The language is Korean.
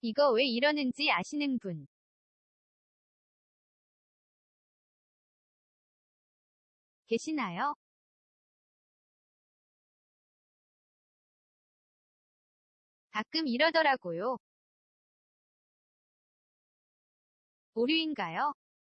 이거 왜 이러는지 아시는 분? 계시나요? 가끔 이러더라고요. 오류인가요?